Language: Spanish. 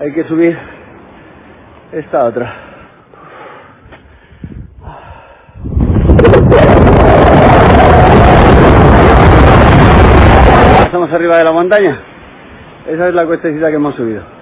Hay que subir esta otra. Estamos arriba de la montaña. Esa es la cuestecita que hemos subido.